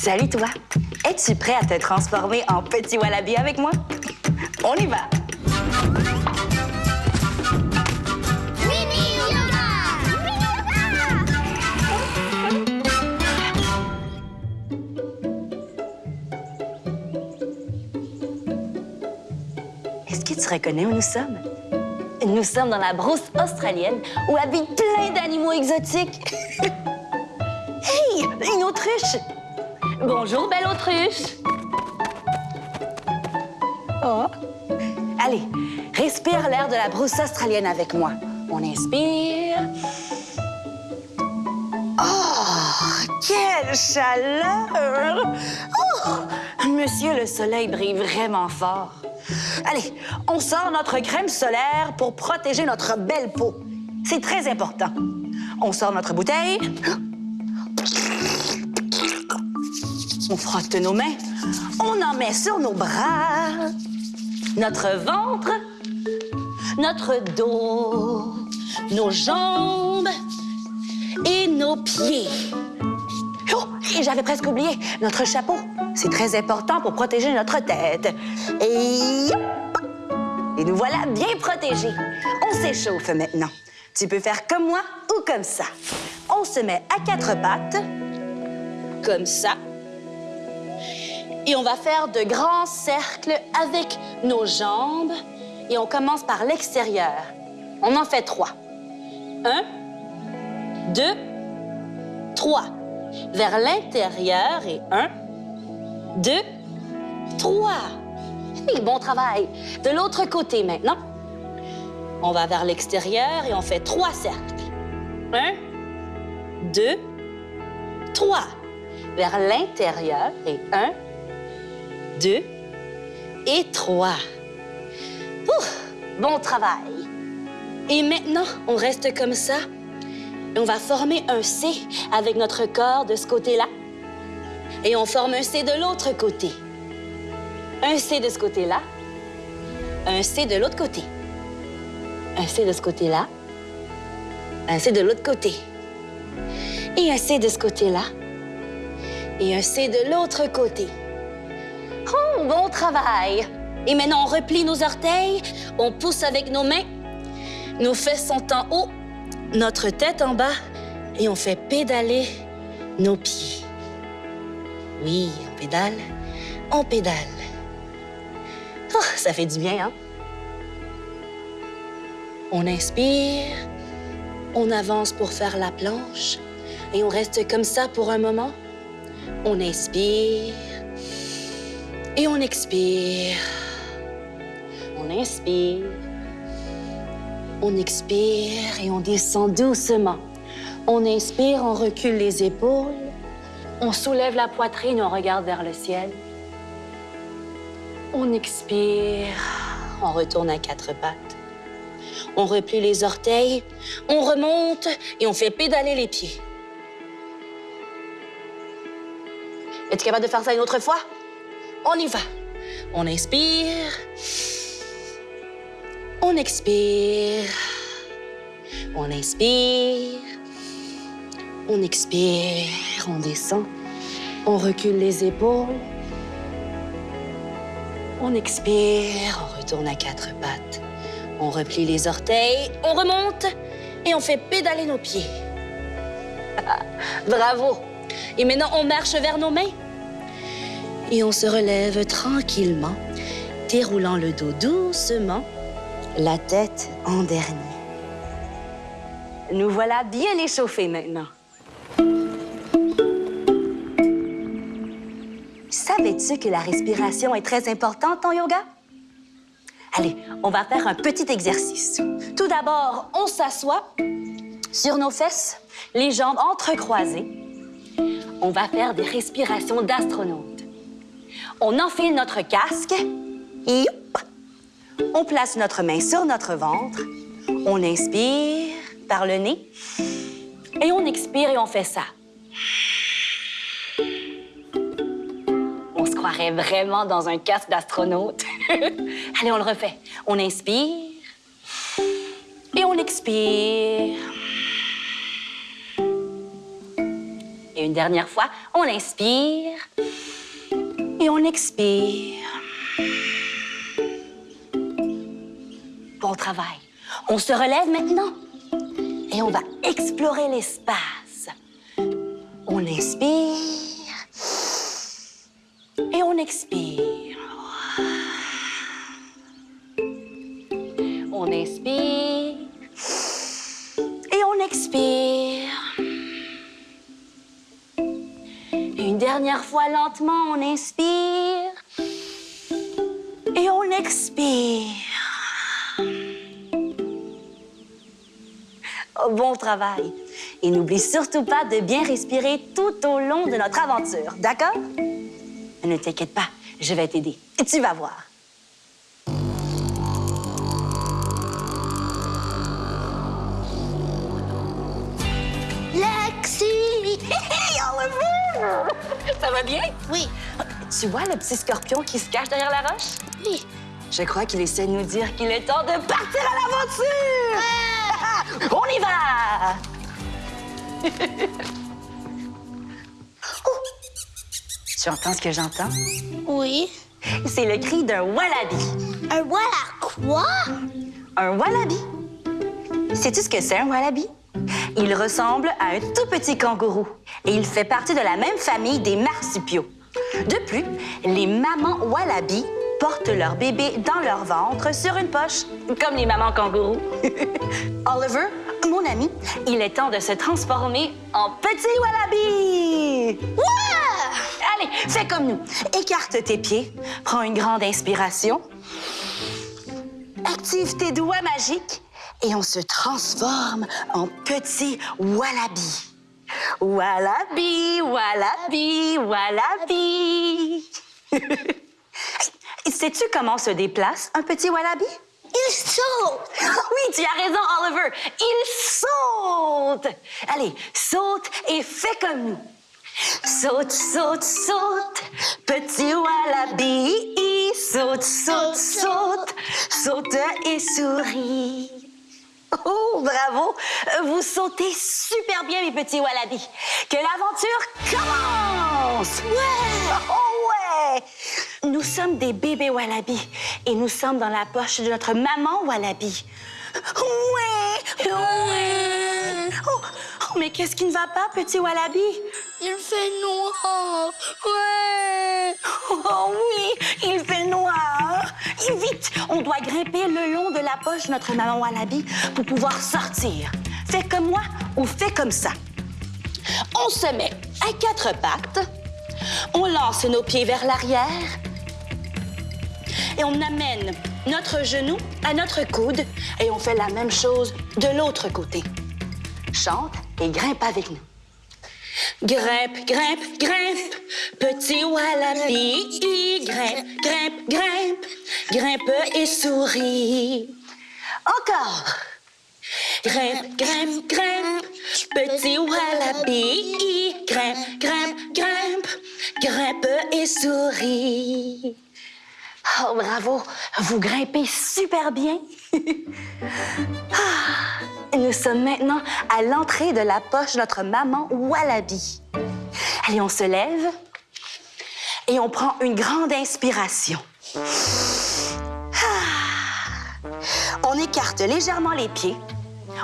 Salut toi. Es-tu prêt à te transformer en petit wallaby avec moi? On y va. Est-ce que tu reconnais où nous sommes? Nous sommes dans la brousse australienne où habitent plein d'animaux exotiques. hey, une autruche! Bonjour, belle autruche! Oh. Allez, respire l'air de la brousse australienne avec moi. On inspire. Oh, quelle chaleur! Oh, monsieur, le soleil brille vraiment fort. Allez, on sort notre crème solaire pour protéger notre belle peau. C'est très important. On sort notre bouteille. On frotte nos mains. On en met sur nos bras, notre ventre, notre dos, nos jambes et nos pieds. Oh, j'avais presque oublié notre chapeau. C'est très important pour protéger notre tête. Et nous voilà bien protégés. On s'échauffe maintenant. Tu peux faire comme moi ou comme ça. On se met à quatre pattes, comme ça. Et on va faire de grands cercles avec nos jambes. Et on commence par l'extérieur. On en fait trois. Un, deux, trois. Vers l'intérieur et un, deux, trois. Oui, bon travail. De l'autre côté maintenant. On va vers l'extérieur et on fait trois cercles. Un, deux, trois. Vers l'intérieur et un, deux et trois. Bon travail. Et maintenant, on reste comme ça. On va former un C avec notre corps de ce côté-là. Et on forme un C de l'autre côté. Un C de ce côté-là. Un C de l'autre côté. Un C de ce côté-là. Un C de l'autre côté. Et un C de ce côté-là. Et un C de l'autre côté. Bon travail! Et maintenant, on replie nos orteils, on pousse avec nos mains, nos fesses sont en haut, notre tête en bas, et on fait pédaler nos pieds. Oui, on pédale, on pédale. Oh, ça fait du bien, hein? On inspire, on avance pour faire la planche, et on reste comme ça pour un moment. On inspire, et on expire. On inspire. On expire et on descend doucement. On inspire, on recule les épaules. On soulève la poitrine, on regarde vers le ciel. On expire. On retourne à quatre pattes. On replie les orteils. On remonte et on fait pédaler les pieds. Es-tu capable de faire ça une autre fois? On y va. On inspire. On expire. On inspire. On expire. On descend. On recule les épaules. On expire. On retourne à quatre pattes. On replie les orteils. On remonte. Et on fait pédaler nos pieds. Bravo. Et maintenant, on marche vers nos mains et on se relève tranquillement, déroulant le dos doucement, la tête en dernier. Nous voilà bien échauffés maintenant. Savais-tu que la respiration est très importante en yoga? Allez, on va faire un petit exercice. Tout d'abord, on s'assoit sur nos fesses, les jambes entrecroisées. On va faire des respirations d'astronaute. On enfile notre casque on place notre main sur notre ventre. On inspire par le nez et on expire et on fait ça. On se croirait vraiment dans un casque d'astronaute. Allez, on le refait. On inspire et on expire. Et Une dernière fois, on inspire et on expire. Bon travail. On se relève maintenant et on va explorer l'espace. On inspire et on expire. Dernière fois lentement, on inspire et on expire. Oh, bon travail. Et n'oublie surtout pas de bien respirer tout au long de notre aventure, d'accord? Ne t'inquiète pas, je vais t'aider. Tu vas voir. Ça va bien? Oui, Tu vois le petit scorpion qui se cache derrière la roche? oui. Je crois qu'il essaie de nous dire qu'il est temps de partir à l'aventure! On y va! Oh! Tu entends ce que j'entends? Oui. C'est le cri d'un wallaby. Un voilà quoi? Un wallaby? Sais-tu ce que c'est un wallaby? Il ressemble à un tout petit kangourou et il fait partie de la même famille des marsupiaux. De plus, les mamans wallaby portent leur bébé dans leur ventre sur une poche, comme les mamans kangourous. Oliver, mon ami, il est temps de se transformer en petit wallaby! Ouais! Allez, fais comme nous. Écarte tes pieds, prends une grande inspiration, active tes doigts magiques et on se transforme en petit wallaby. Wallaby, wallaby, wallaby. Sais-tu comment se déplace un petit wallaby? Il saute! Oui, tu as raison, Oliver. Il saute. Allez, saute et fais comme nous. Saute, saute, saute, petit wallaby. Saute, saute, saute, saute et souris. Oh, bravo! Vous sautez super bien, mes petits wallabies. Que l'aventure commence! Ouais! Oh, ouais! Nous sommes des bébés wallabies et nous sommes dans la poche de notre maman wallaby. Ouais! Ouais! Oh, oh, mais qu'est-ce qui ne va pas, petit wallaby? Il fait noir! Ouais! Oh oui, il fait noir. Vite, on doit grimper le long de la poche notre maman Wallaby pour pouvoir sortir. Fais comme moi ou fais comme ça. On se met à quatre pattes, on lance nos pieds vers l'arrière et on amène notre genou à notre coude et on fait la même chose de l'autre côté. Chante et grimpe avec nous. Grimpe, grimpe, grimpe, petit wallaby. Grimpe, grimpe, grimpe, grimpe et souris. Encore. Grimpe, grimpe, grimpe, petit wallaby. Grimpe, grimpe, grimpe, grimpe et souris. Oh, bravo, vous grimpez super bien. Ah, Nous sommes maintenant à l'entrée de la poche de notre maman Wallaby. Allez, on se lève et on prend une grande inspiration. Écarte légèrement les pieds.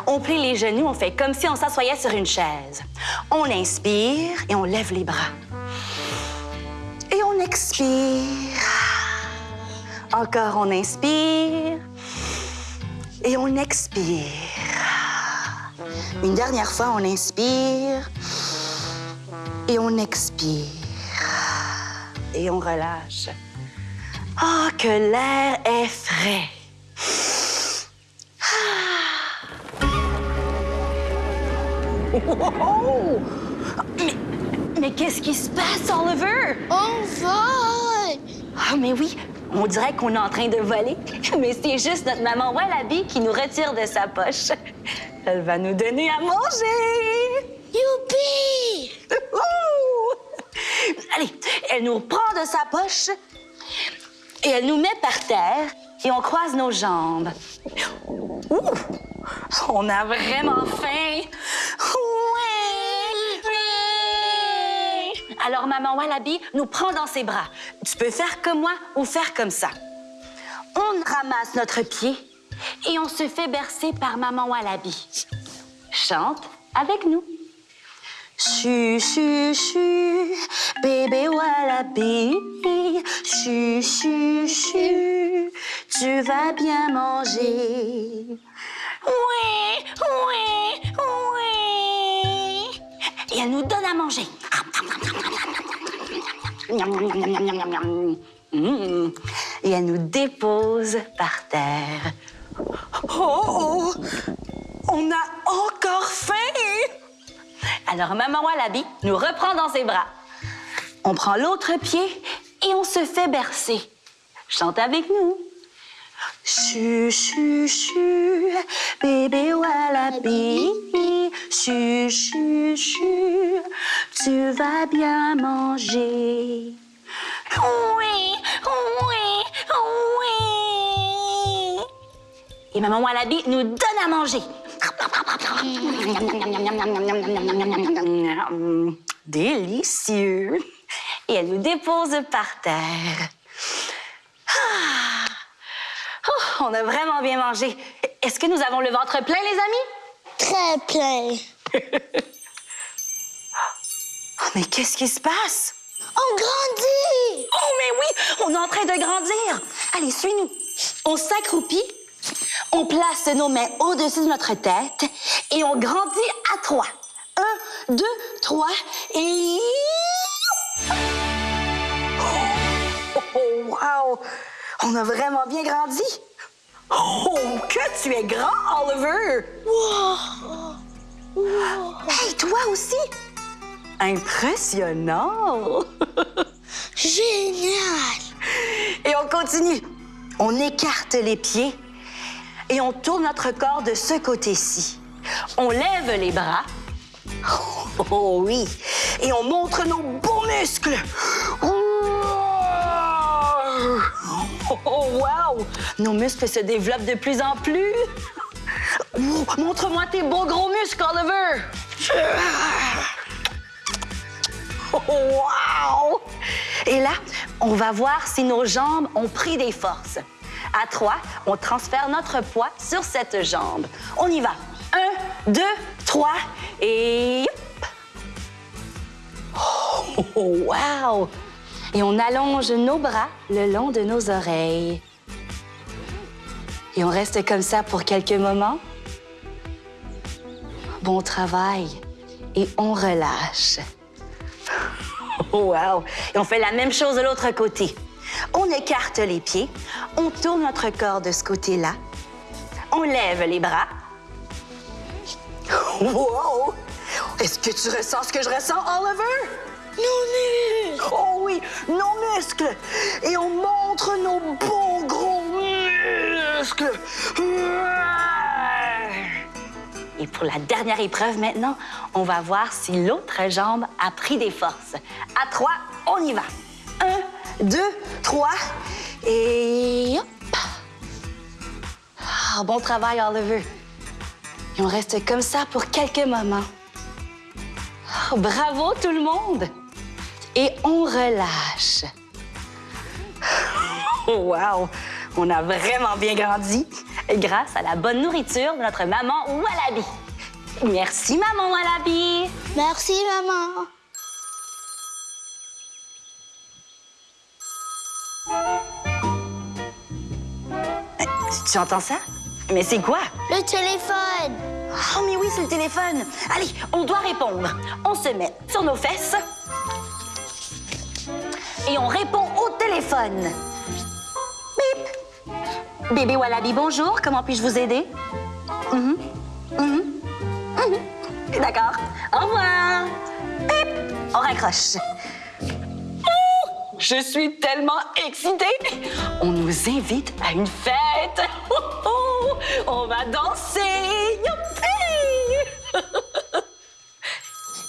On plie les genoux, on fait comme si on s'assoyait sur une chaise. On inspire et on lève les bras. Et on expire. Encore, on inspire et on expire. Une dernière fois, on inspire et on expire. Et on relâche. Oh, que l'air est frais. Oh! Mais, mais qu'est-ce qui se passe, Oliver? On vole! Ah, mais oui, on dirait qu'on est en train de voler, mais c'est juste notre maman Wallaby qui nous retire de sa poche. Elle va nous donner à manger. Youpi! Allez, elle nous prend de sa poche et elle nous met par terre et on croise nos jambes. Ouh! On a vraiment faim. Alors maman Wallaby nous prend dans ses bras. Tu peux faire comme moi ou faire comme ça. On ramasse notre pied et on se fait bercer par maman Wallaby. Chante avec nous. Chu, chu, chu, bébé Wallaby. Chu, chu, chu, tu vas bien manger. Oui, oui, oui. Et elle nous donne à manger. Et elle nous dépose par terre. Oh, oh! On a encore faim! Alors maman Wallaby nous reprend dans ses bras. On prend l'autre pied et on se fait bercer. Chante avec nous. Chu, chu, chu, bébé Wallaby. Chu, chu, chu, tu vas bien manger. Oui, oui, oui. Et maman Wallaby nous donne à manger. Délicieux. Et elle nous dépose par terre. Ah. Oh, on a vraiment bien mangé. Est-ce que nous avons le ventre plein, les amis? Très plein. Mais qu'est-ce qui se passe? On grandit! Oh, mais oui, on est en train de grandir. Allez, suis-nous. On s'accroupit, on place nos mains au-dessus de notre tête et on grandit à trois. Un, deux, trois et... Oh, oh, wow! On a vraiment bien grandi. Oh, que tu es grand, Oliver! Hey, toi aussi! Impressionnant! Génial! Et on continue. On écarte les pieds et on tourne notre corps de ce côté-ci. On lève les bras. Oh oui. Et on montre nos beaux muscles. Oh wow! Nos muscles se développent de plus en plus. Oh, Montre-moi tes beaux gros muscles, Oliver. Et là, on va voir si nos jambes ont pris des forces. À trois, on transfère notre poids sur cette jambe. On y va. Un, deux, trois et... Oh, wow! Et on allonge nos bras le long de nos oreilles. Et on reste comme ça pour quelques moments. Bon travail. Et on relâche. Wow! Et on fait la même chose de l'autre côté. On écarte les pieds, on tourne notre corps de ce côté-là, on lève les bras. Wow! Est-ce que tu ressens ce que je ressens, Oliver? Nos muscles! Oh oui, nos muscles! Et on montre nos beaux gros muscles! Et pour la dernière épreuve maintenant, on va voir si l'autre jambe a pris des forces. À trois, on y va. Un, deux, trois, et hop! Ah, bon travail, Oliver. Et on reste comme ça pour quelques moments. Oh, bravo tout le monde! Et on relâche. Wow! On a vraiment bien grandi grâce à la bonne nourriture de notre maman Wallaby. Merci, maman Wallaby! Merci, maman. Tu entends ça? Mais c'est quoi? Le téléphone. Oh, mais oui, c'est le téléphone. Allez, on doit répondre. On se met sur nos fesses et on répond au téléphone. Bébé Wallaby, bonjour. Comment puis-je vous aider? Mhm. Mhm. Mhm. D'accord. Au revoir. Bip! On raccroche. Je suis tellement excitée! On nous invite à une fête! Oh, oh! On va danser! Youpi!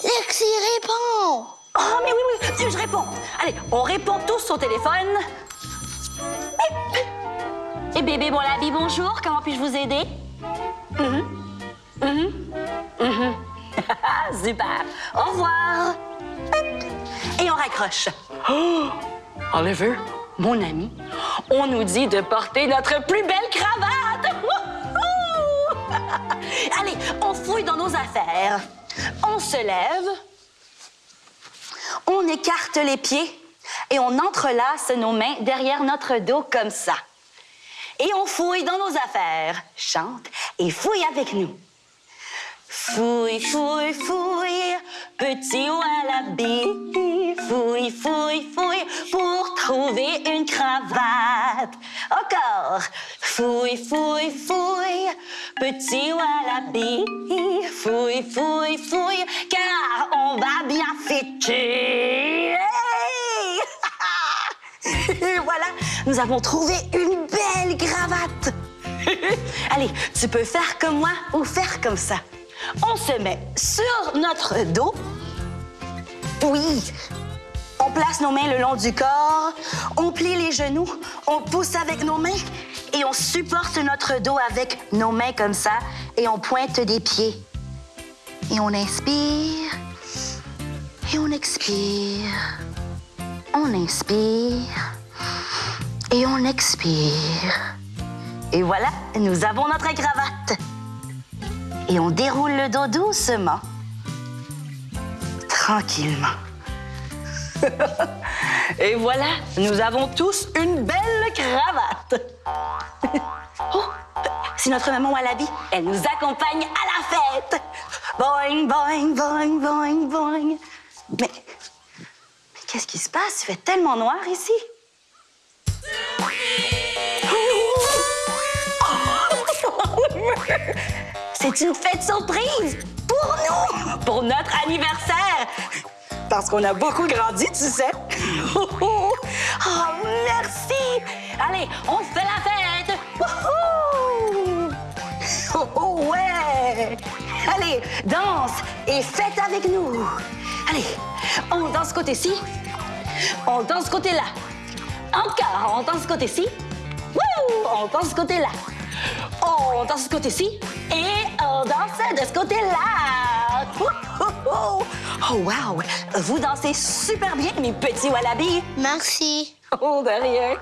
Lexi répond. Oh, mais oui, oui, je réponds. Allez, on répond tous au téléphone. Et bébé Wallaby, bonjour, comment puis-je vous aider? Mhm. Mhm. Mhm. Super. Au revoir. Et on Alors accroche. Oliver, Mon ami, on nous dit de porter notre plus belle cravate. Allez, on fouille dans nos affaires. On se lève. On écarte les pieds et on entrelace nos mains derrière notre dos comme ça. Et on fouille dans nos affaires. Chante et fouille avec nous. Fouille, fouille, fouille, petit wallaby. Fouille, fouille, fouille pour trouver une cravate. Encore. Fouille, fouille, fouille, petit wallaby. Fouille, fouille, fouille, car on va bien fêter. Voilà, nous avons trouvé une belle cravate. Allez, tu peux faire comme moi ou faire comme ça. On se met sur notre dos. Oui. On place nos mains le long du corps. On plie les genoux. On pousse avec nos mains. Et on supporte notre dos avec nos mains comme ça. Et on pointe des pieds. Et on inspire. Et on expire. On inspire. Et on expire. Et voilà, nous avons notre cravate. Et on déroule le dos doucement. Tranquillement. Et voilà, nous avons tous une belle cravate. Oh, c'est notre maman Wallaby. Elle nous accompagne à la fête. Boing, boing, boing, boing, boing. Mais, mais qu'est-ce qui se passe? Il fait tellement noir ici. C'est une fête surprise pour nous, pour notre anniversaire. Parce qu'on a beaucoup grandi, tu sais. Oh, merci. Allez, on fait la fête. Oh, oh, ouais. Allez, danse et fête avec nous. Allez, on danse côté-ci. On danse côté-là. Encore, on danse côté-ci. On danse côté-là. On danse ce côté-ci et on danse de ce côté-là. Oh, wow! Vous dansez super bien, mes petits wallabies. Merci. Oh, de rien.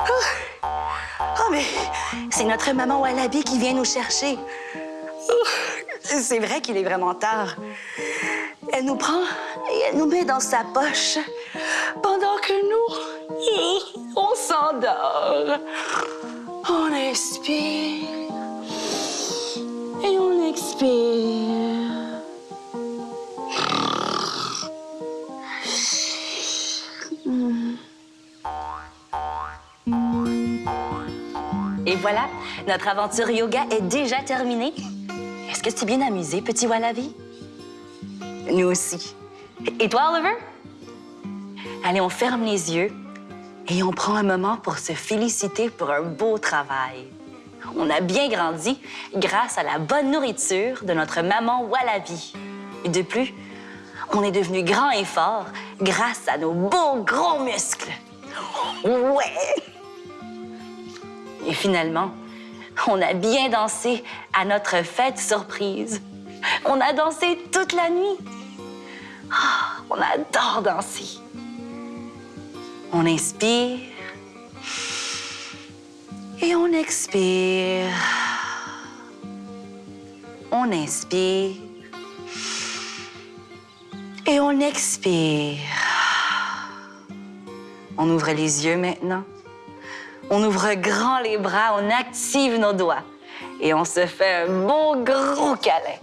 Oh, oh, mais c'est notre maman Wallaby qui vient nous chercher. Oh, c'est vrai qu'il est vraiment tard. Elle nous prend et elle nous met dans sa poche pendant que nous, on s'endort. On inspire et on expire. Et voilà, notre aventure yoga est déjà terminée. Est-ce que tu bien amusé, petit Wallaby? Nous aussi. Et toi, Oliver? Allez, on ferme les yeux et on prend un moment pour se féliciter pour un beau travail. On a bien grandi grâce à la bonne nourriture de notre maman Wallaby. Et de plus, on est devenu grand et fort grâce à nos beaux gros muscles. Ouais! Et finalement, on a bien dansé à notre fête surprise. On a dansé toute la nuit. Ah, on adore danser. On inspire et on expire. On inspire et on expire. On ouvre les yeux maintenant. On ouvre grand les bras, on active nos doigts et on se fait un beau gros câlin.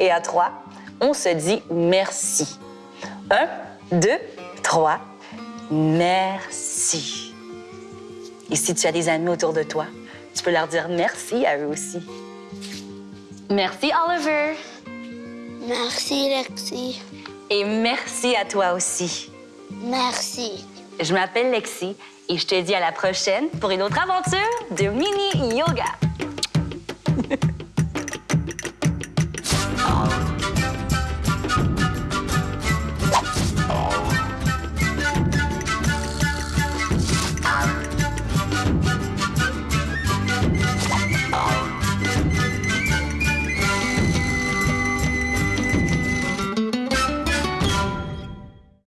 Et à trois, on se dit merci. Un, deux, trois. Merci. Et si tu as des amis autour de toi, tu peux leur dire merci à eux aussi. Merci, Oliver. Merci, Lexi. Et merci à toi aussi. Merci. Je m'appelle Lexi et je te dis à la prochaine pour une autre aventure de mini yoga.